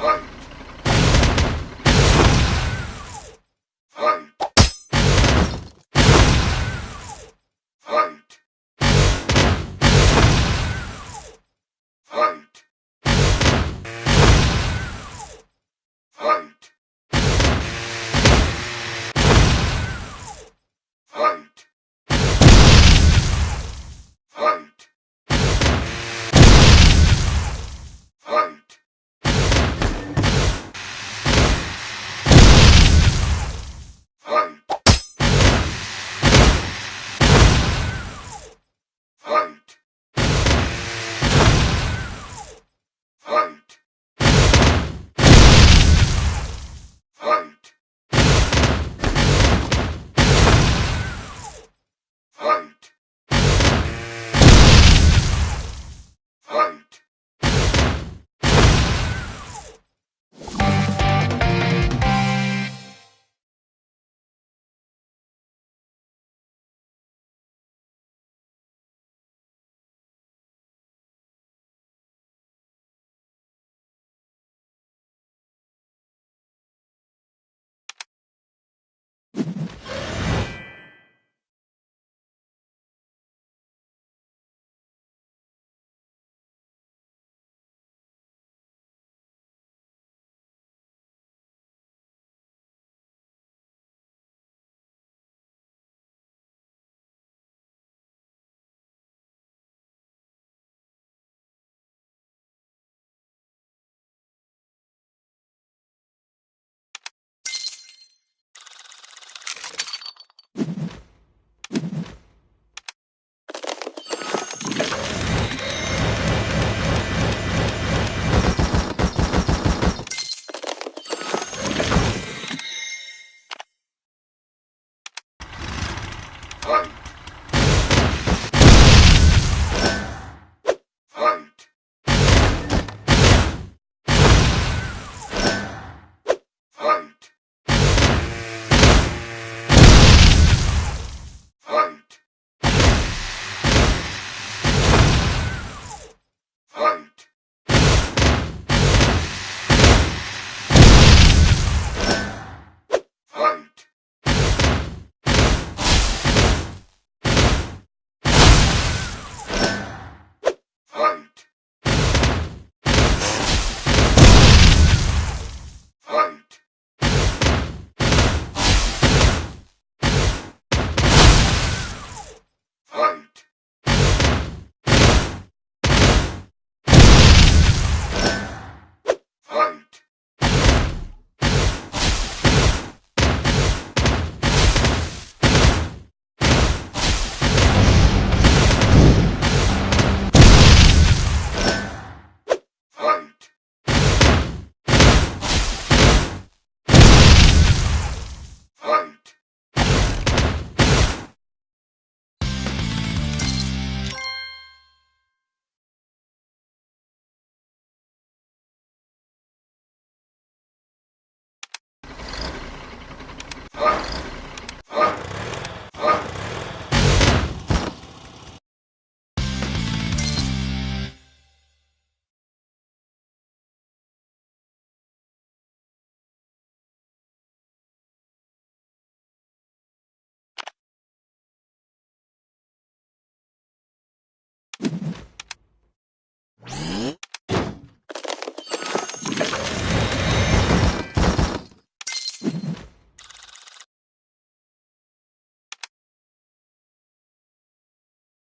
Right. fight.